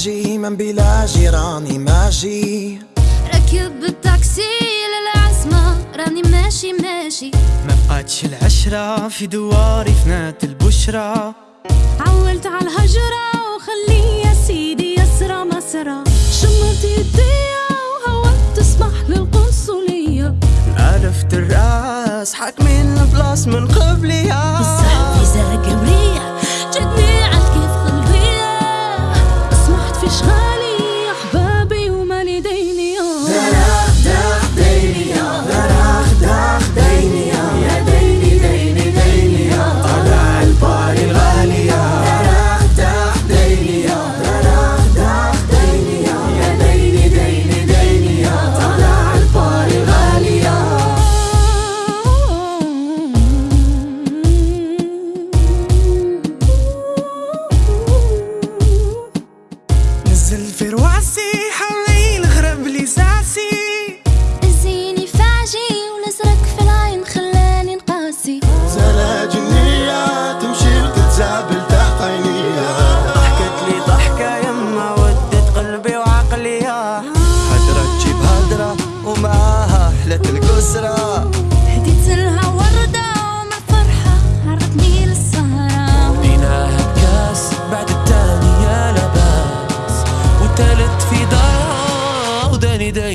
ماجي من بلا جيراني ماجي ركب التاكسي للعزمة راني ماشي ماشي. ما بقاتش العشرة في دواري فنات البشرى عولت على الهجرة وخلي يا سيدي يسرى مسرى. شمرت يديا وهوت تسمح للقنصلية. عرفت الراس حاكمين البلاص من قبلي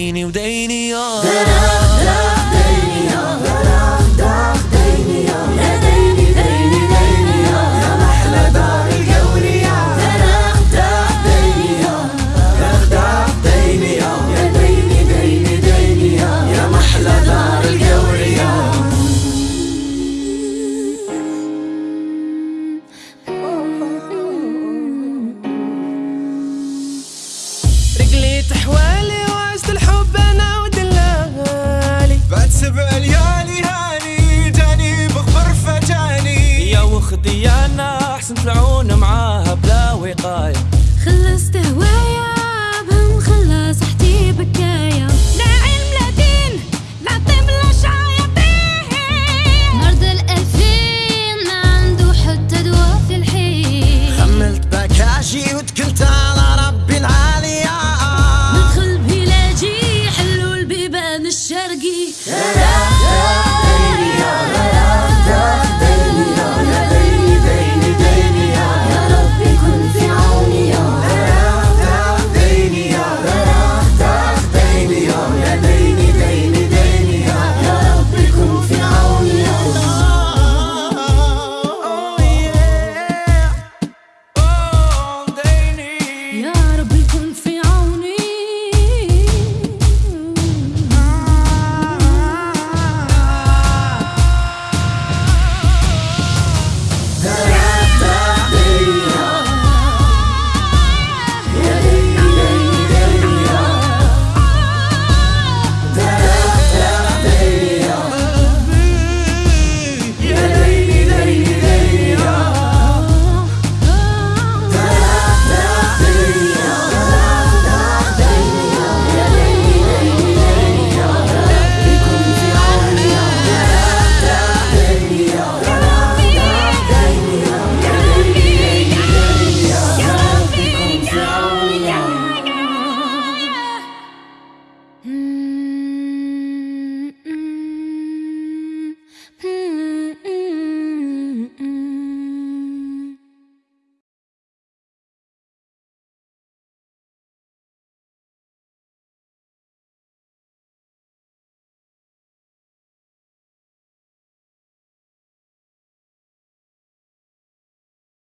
Dainy, Dainy, oh. سبع ليالي هاني جاني بخبر فجاني يا وخدي أنا سنتلعون مع